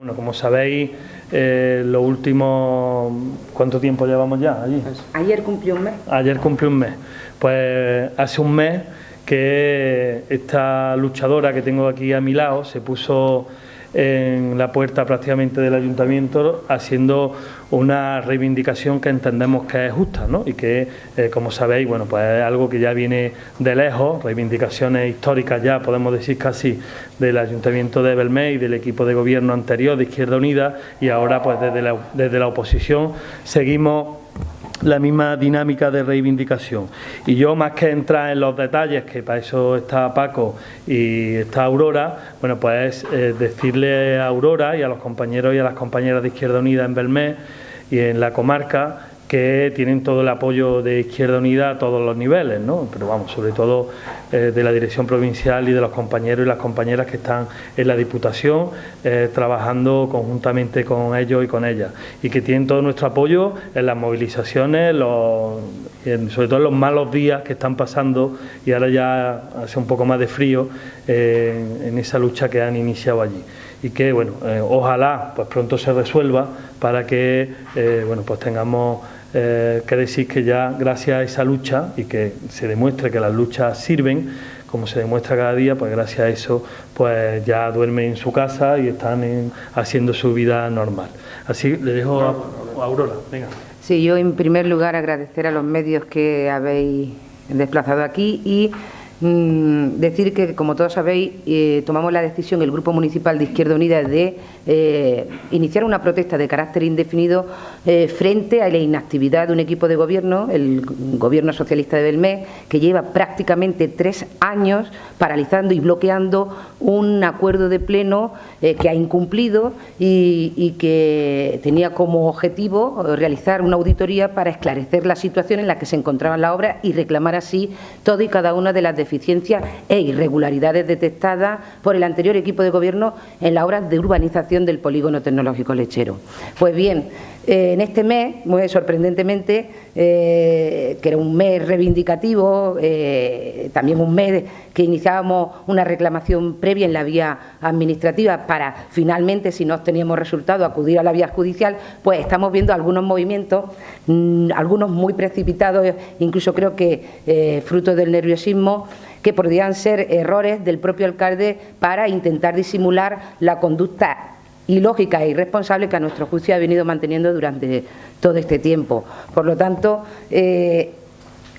Bueno, como sabéis, eh, los últimos... ¿Cuánto tiempo llevamos ya allí? Ayer cumplió un mes. Ayer cumplió un mes. Pues hace un mes que esta luchadora que tengo aquí a mi lado se puso en la puerta prácticamente del ayuntamiento haciendo una reivindicación que entendemos que es justa ¿no? y que, eh, como sabéis, bueno, pues es algo que ya viene de lejos, reivindicaciones históricas ya, podemos decir casi, del ayuntamiento de Belmé del equipo de gobierno anterior de Izquierda Unida y ahora pues desde desde la oposición seguimos la misma dinámica de reivindicación. Y yo, más que entrar en los detalles, que para eso está Paco y está Aurora, bueno, pues eh, decirle a Aurora y a los compañeros y a las compañeras de Izquierda Unida en Belmé y en la comarca que tienen todo el apoyo de Izquierda Unida a todos los niveles, ¿no? pero vamos, sobre todo eh, de la dirección provincial y de los compañeros y las compañeras que están en la Diputación eh, trabajando conjuntamente con ellos y con ellas y que tienen todo nuestro apoyo en las movilizaciones, sobre todo en los malos días que están pasando y ahora ya hace un poco más de frío eh, en esa lucha que han iniciado allí y que bueno ojalá pues pronto se resuelva para que bueno pues tengamos eh, que decir que ya gracias a esa lucha y que se demuestre que las luchas sirven, como se demuestra cada día, pues gracias a eso pues ya duermen en su casa y están haciendo su vida normal. Así le dejo a, Aurora, venga. Sí, yo en primer lugar agradecer a los medios que habéis desplazado aquí y Mm, decir que, como todos sabéis, eh, tomamos la decisión, el Grupo Municipal de Izquierda Unida, de eh, iniciar una protesta de carácter indefinido eh, frente a la inactividad de un equipo de gobierno, el Gobierno Socialista de Belmé, que lleva prácticamente tres años paralizando y bloqueando un acuerdo de pleno que ha incumplido y, que tenía como objetivo realizar una auditoría para esclarecer la situación en la que se encontraba la obra y reclamar así todo y cada una de las deficiencias e irregularidades detectadas por el anterior equipo de gobierno en la obra de urbanización del polígono tecnológico lechero. Pues bien, eh, en este mes, muy sorprendentemente, eh, que era un mes reivindicativo, eh, también un mes que iniciábamos una reclamación previa en la vía administrativa para finalmente, si no teníamos resultado, acudir a la vía judicial, pues estamos viendo algunos movimientos, mm, algunos muy precipitados, incluso creo que fruto del nerviosismo, que podrían ser errores del propio alcalde para intentar disimular la conducta ilógica e irresponsable que a nuestro juicio ha venido manteniendo durante todo este tiempo. Por lo tanto, eh,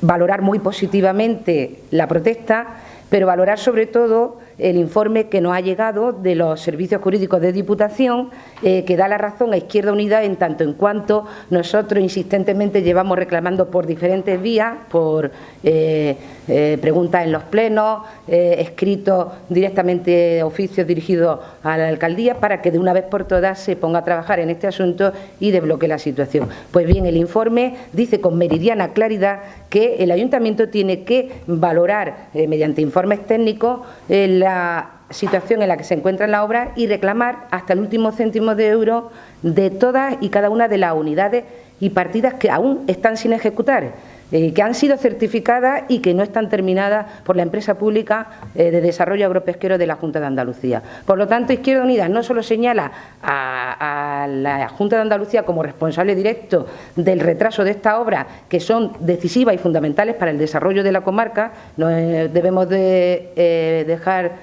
valorar muy positivamente la protesta, pero valorar sobre todo el informe que nos ha llegado de los servicios jurídicos de Diputación, eh, que da la razón a Izquierda Unida en tanto en cuanto nosotros insistentemente llevamos reclamando por diferentes vías, por eh, eh, preguntas en los plenos, escritos directamente oficios dirigidos a la alcaldía, para que de una vez por todas se ponga a trabajar en este asunto y desbloquee la situación. Pues bien, el informe dice con meridiana claridad que el ayuntamiento tiene que valorar mediante informes técnicos la la situación en la que se encuentra la obra y reclamar hasta el último céntimo de euro de todas y cada una de las unidades y partidas que aún están sin ejecutar. Eh, que han sido certificadas y que no están terminadas por la empresa pública eh, de desarrollo agropesquero de la Junta de Andalucía. Por lo tanto, Izquierda Unida no solo señala a, la Junta de Andalucía como responsable directo del retraso de esta obra, que son decisivas y fundamentales para el desarrollo de la comarca, no eh, debemos de dejar,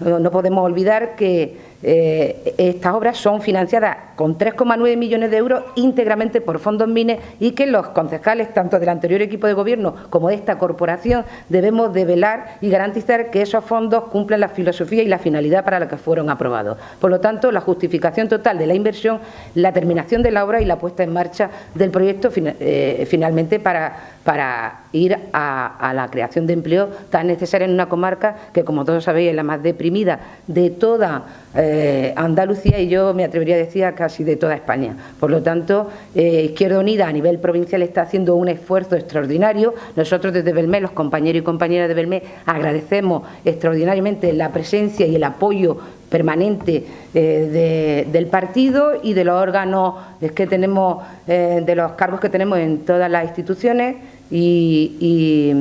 no podemos olvidar que eh, estas obras son financiadas con 3,9 millones de euros íntegramente por fondos MINES y que los concejales, tanto del anterior equipo de gobierno como de esta corporación, debemos de velar y garantizar que esos fondos cumplen la filosofía y la finalidad para la que fueron aprobados. Por lo tanto, la justificación total de la inversión, la terminación de la obra y la puesta en marcha del proyecto eh, finalmente para, para ir a, la creación de empleo tan necesaria en una comarca que, como todos sabéis, es la más deprimida de toda eh, Andalucía y yo me atrevería a decir casi de toda España. Por lo tanto, eh, Izquierda Unida a nivel provincial está haciendo un esfuerzo extraordinario. Nosotros desde Belmé, los compañeros y compañeras de Belmé, agradecemos extraordinariamente la presencia y el apoyo permanente eh, del partido y de los órganos que tenemos, de los cargos que tenemos en todas las instituciones y,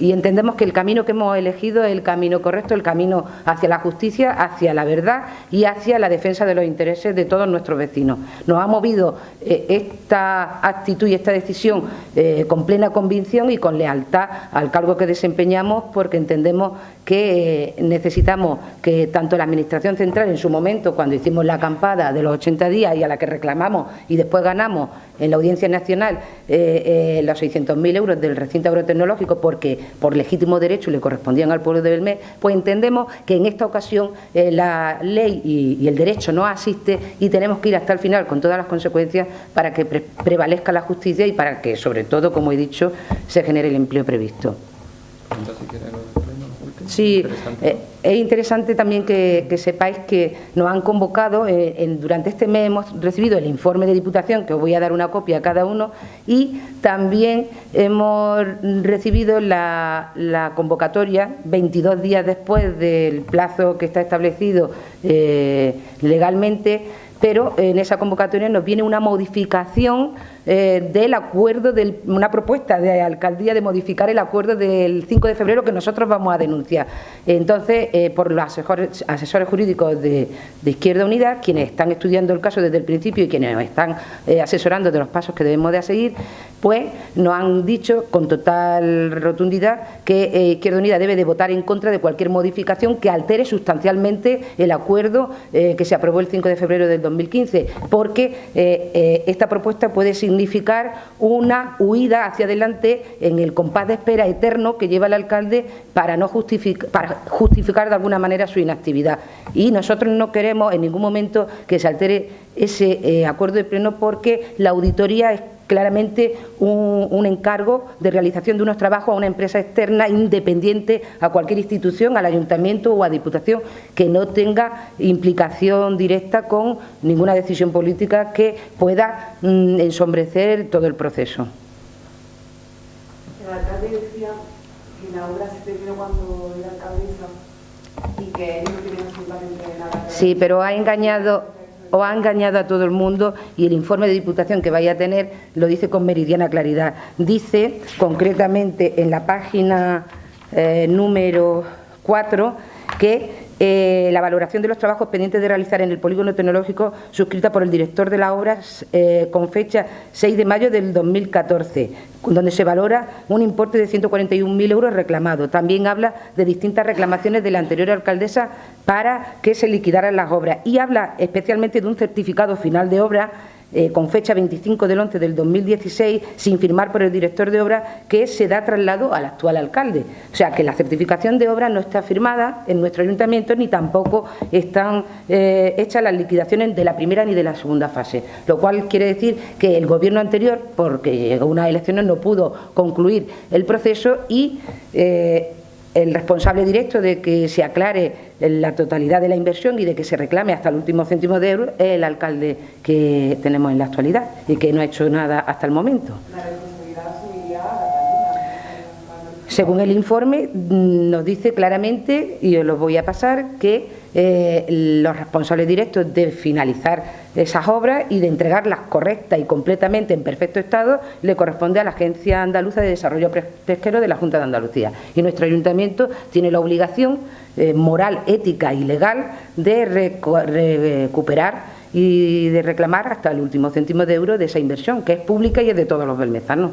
entendemos que el camino que hemos elegido es el camino correcto, el camino hacia la justicia, hacia la verdad y hacia la defensa de los intereses de todos nuestros vecinos. Nos ha movido eh, esta actitud y esta decisión eh, con plena convicción y con lealtad al cargo que desempeñamos porque entendemos que eh, necesitamos que tanto la Administración Central en su momento, cuando hicimos la acampada de los 80 días y a la que reclamamos y después ganamos en la Audiencia Nacional los 600.000 euros, del recinto agrotecnológico porque por legítimo derecho le correspondían al pueblo de Belmé, pues entendemos que en esta ocasión eh, la ley y, el derecho no asiste y tenemos que ir hasta el final con todas las consecuencias para que prevalezca la justicia y para que, sobre todo, como he dicho, se genere el empleo previsto. Sí, eh, es interesante también que, sepáis que nos han convocado, eh, durante este mes hemos recibido el informe de Diputación, que os voy a dar una copia a cada uno, y también hemos recibido la, convocatoria 22 días después del plazo que está establecido eh, legalmente, pero en esa convocatoria nos viene una modificación eh, del acuerdo, de una propuesta de alcaldía de modificar el acuerdo del 5 de febrero que nosotros vamos a denunciar. Entonces, eh, por los asesores, jurídicos de, Izquierda Unida, quienes están estudiando el caso desde el principio y quienes nos están eh, asesorando de los pasos que debemos de seguir, pues nos han dicho con total rotundidad que Izquierda Unida debe de votar en contra de cualquier modificación que altere sustancialmente el acuerdo que se aprobó el 5 de febrero del 2015, porque esta propuesta puede ser significar una huida hacia adelante en el compás de espera eterno que lleva el alcalde para, no para justificar de alguna manera su inactividad. Y nosotros no queremos en ningún momento que se altere ese eh, acuerdo de pleno porque la auditoría es claramente un, encargo de realización de unos trabajos a una empresa externa independiente a cualquier institución, al ayuntamiento o a diputación que no tenga implicación directa con ninguna decisión política que pueda mm, ensombrecer todo el proceso. El alcalde decía que la obra se terminó cuando era alcaldesa y que no tiene absolutamente nada Sí, pero ha engañado o ha engañado a todo el mundo y el informe de Diputación que vaya a tener lo dice con meridiana claridad. Dice concretamente en la página eh, número 4 que eh, la valoración de los trabajos pendientes de realizar en el polígono tecnológico suscrita por el director de la obra eh, con fecha 6 de mayo del 2014, donde se valora un importe de 141.000 euros reclamado. También habla de distintas reclamaciones de la anterior alcaldesa para que se liquidaran las obras y habla especialmente de un certificado final de obra eh, con fecha 25 del 11 del 2016, sin firmar por el director de obra, que se da traslado al actual alcalde. O sea, que la certificación de obra no está firmada en nuestro ayuntamiento ni tampoco están eh, hechas las liquidaciones de la primera ni de la segunda fase, lo cual quiere decir que el gobierno anterior, porque llegó unas elecciones, no pudo concluir el proceso y eh, el responsable directo de que se aclare la totalidad de la inversión y de que se reclame hasta el último céntimo de euro es el alcalde que tenemos en la actualidad y que no ha hecho nada hasta el momento. Según el informe, mm, nos dice claramente, y os lo voy a pasar, que eh, los responsables directos de finalizar esas obras y de entregarlas correctas y completamente en perfecto estado le corresponde a la Agencia Andaluza de Desarrollo Pesquero de la Junta de Andalucía. Y nuestro ayuntamiento tiene la obligación eh, moral, ética y legal de recuperar y de reclamar hasta el último céntimo de euro de esa inversión, que es pública y es de todos los belmezanos.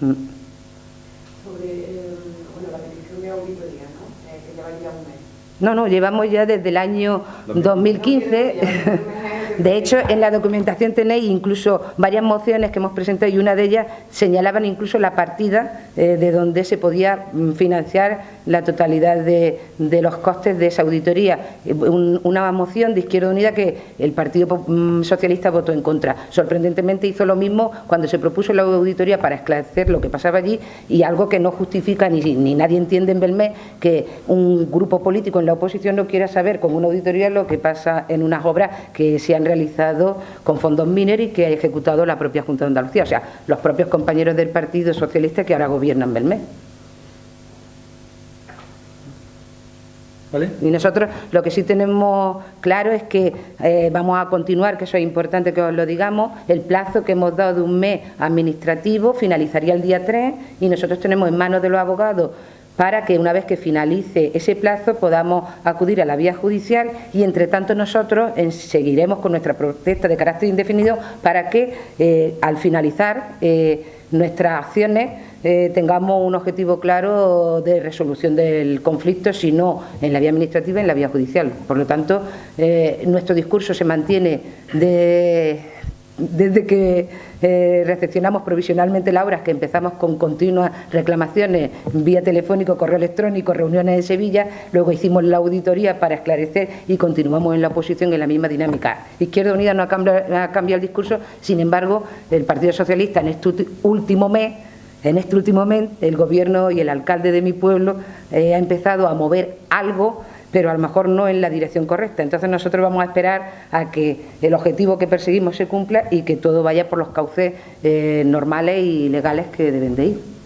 Mm. No, no, llevamos ya desde el año 2015. De hecho, en la documentación tenéis incluso varias mociones que hemos presentado y una de ellas señalaban incluso la partida eh, de donde se podía mm, financiar la totalidad de, los costes de esa auditoría. Eh, una moción de Izquierda Unida que el Partido mm, Socialista votó en contra. Sorprendentemente hizo lo mismo cuando se propuso la auditoría para esclarecer lo que pasaba allí y algo que no justifica ni, ni nadie entiende en Belmé que un grupo político en la oposición no quiera saber con una auditoría lo que pasa en unas obras que se han realizado con fondos mineros y que ha ejecutado la propia Junta de Andalucía, o sea, los propios compañeros del Partido Socialista que ahora gobiernan Belmé. Y nosotros lo que sí tenemos claro es que eh, vamos a continuar, que eso es importante que os lo digamos, el plazo que hemos dado de un mes administrativo finalizaría el día 3 y nosotros tenemos en manos de los abogados para que una vez que finalice ese plazo podamos acudir a la vía judicial y entre tanto nosotros seguiremos con nuestra protesta de carácter indefinido para que eh, al finalizar eh, nuestras acciones eh, tengamos un objetivo claro de resolución del conflicto, si no en la vía administrativa, en la vía judicial. Por lo tanto, eh, nuestro discurso se mantiene desde que eh, recepcionamos provisionalmente la obra, que empezamos con continuas reclamaciones vía telefónico, correo electrónico, reuniones en Sevilla, luego hicimos la auditoría para esclarecer y continuamos en la oposición en la misma dinámica. Izquierda Unida no ha cambiado el discurso, sin embargo, el Partido Socialista en este último mes en este último mes, el gobierno y el alcalde de mi pueblo eh, ha empezado a mover algo, pero a lo mejor no en la dirección correcta. Entonces nosotros vamos a esperar a que el objetivo que perseguimos se cumpla y que todo vaya por los cauces eh, normales y legales que deben de ir.